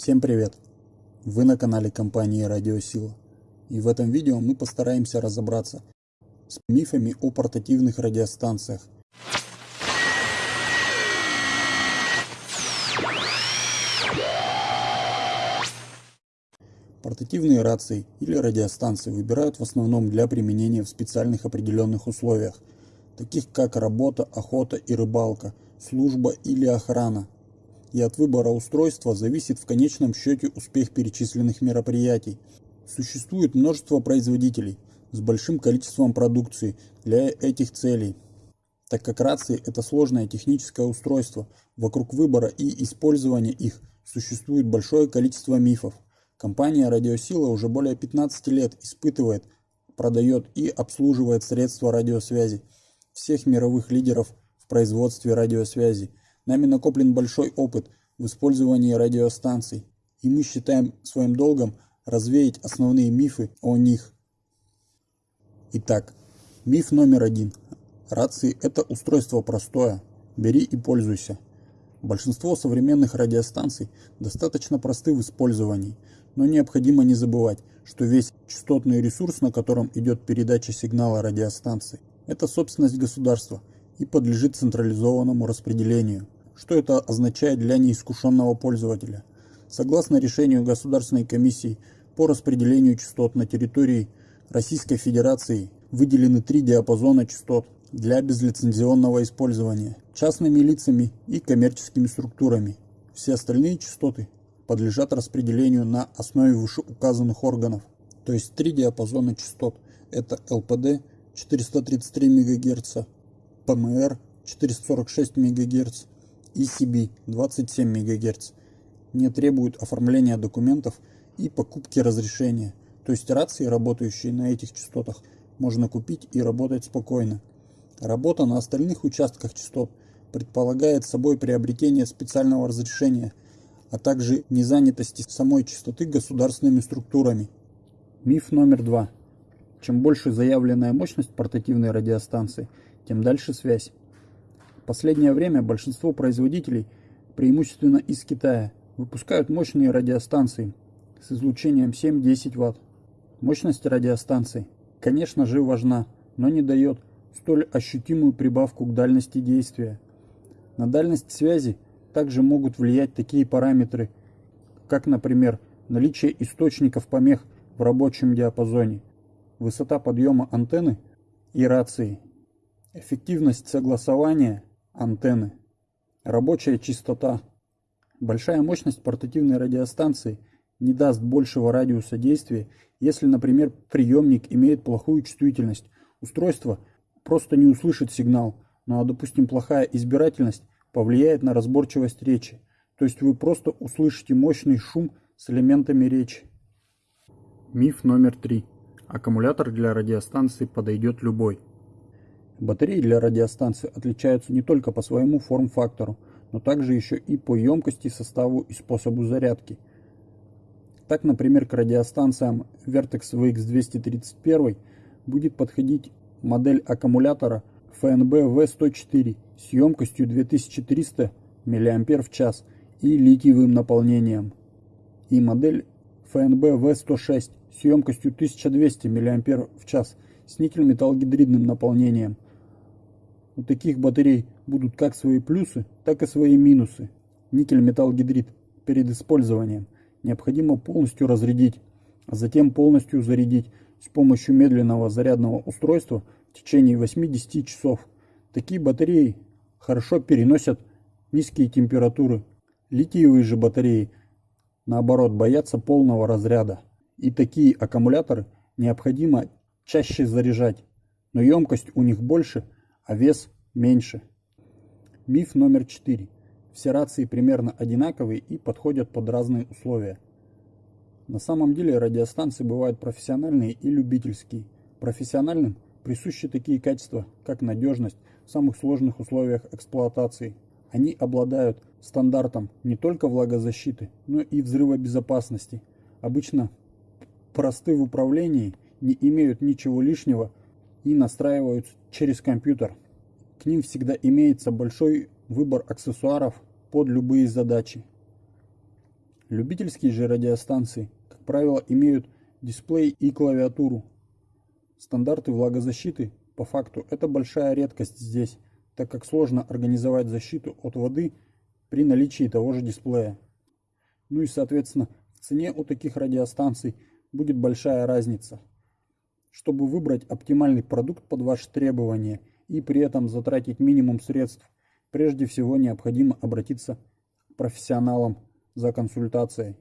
Всем привет! Вы на канале компании Радиосила. И в этом видео мы постараемся разобраться с мифами о портативных радиостанциях. Портативные рации или радиостанции выбирают в основном для применения в специальных определенных условиях, таких как работа, охота и рыбалка, служба или охрана, и от выбора устройства зависит в конечном счете успех перечисленных мероприятий. Существует множество производителей с большим количеством продукции для этих целей. Так как рации – это сложное техническое устройство, вокруг выбора и использования их существует большое количество мифов. Компания «Радиосила» уже более 15 лет испытывает, продает и обслуживает средства радиосвязи всех мировых лидеров в производстве радиосвязи – Нами накоплен большой опыт в использовании радиостанций, и мы считаем своим долгом развеять основные мифы о них. Итак, миф номер один. Рации – это устройство простое. Бери и пользуйся. Большинство современных радиостанций достаточно просты в использовании, но необходимо не забывать, что весь частотный ресурс, на котором идет передача сигнала радиостанции, это собственность государства и подлежит централизованному распределению. Что это означает для неискушенного пользователя? Согласно решению Государственной комиссии по распределению частот на территории Российской Федерации выделены три диапазона частот для безлицензионного использования частными лицами и коммерческими структурами. Все остальные частоты подлежат распределению на основе вышеуказанных органов. То есть три диапазона частот. Это ЛПД 433 МГц, ПМР 446 МГц ECB 27 МГц не требуют оформления документов и покупки разрешения, то есть рации, работающие на этих частотах, можно купить и работать спокойно. Работа на остальных участках частот предполагает собой приобретение специального разрешения, а также незанятости самой частоты государственными структурами. Миф номер два. Чем больше заявленная мощность портативной радиостанции, тем дальше связь последнее время большинство производителей, преимущественно из Китая, выпускают мощные радиостанции с излучением 7-10 Вт. Мощность радиостанций, конечно же, важна, но не дает столь ощутимую прибавку к дальности действия. На дальность связи также могут влиять такие параметры, как, например, наличие источников помех в рабочем диапазоне, высота подъема антенны и рации, эффективность согласования антенны, рабочая частота. Большая мощность портативной радиостанции не даст большего радиуса действия, если, например, приемник имеет плохую чувствительность. Устройство просто не услышит сигнал, ну а, допустим, плохая избирательность повлияет на разборчивость речи. То есть вы просто услышите мощный шум с элементами речи. Миф номер три. Аккумулятор для радиостанции подойдет любой. Батареи для радиостанции отличаются не только по своему форм-фактору, но также еще и по емкости, составу и способу зарядки. Так, например, к радиостанциям Vertex VX231 будет подходить модель аккумулятора FNB V104 с емкостью 2300 мАч и литиевым наполнением, и модель FNB V106 с емкостью 1200 мАч с никель-металлогидридным наполнением – у таких батарей будут как свои плюсы, так и свои минусы. Никель-металл-гидрид перед использованием необходимо полностью разрядить, а затем полностью зарядить с помощью медленного зарядного устройства в течение 8-10 часов. Такие батареи хорошо переносят низкие температуры. Литиевые же батареи, наоборот, боятся полного разряда. И такие аккумуляторы необходимо чаще заряжать, но емкость у них больше – а вес меньше. Миф номер 4. Все рации примерно одинаковые и подходят под разные условия. На самом деле радиостанции бывают профессиональные и любительские. Профессиональным присущи такие качества, как надежность в самых сложных условиях эксплуатации. Они обладают стандартом не только влагозащиты, но и взрывобезопасности. Обычно просты в управлении, не имеют ничего лишнего и настраиваются через компьютер. К ним всегда имеется большой выбор аксессуаров под любые задачи. Любительские же радиостанции, как правило, имеют дисплей и клавиатуру. Стандарты влагозащиты, по факту, это большая редкость здесь, так как сложно организовать защиту от воды при наличии того же дисплея. Ну и соответственно в цене у таких радиостанций будет большая разница. Чтобы выбрать оптимальный продукт под ваши требования и при этом затратить минимум средств, прежде всего необходимо обратиться к профессионалам за консультацией.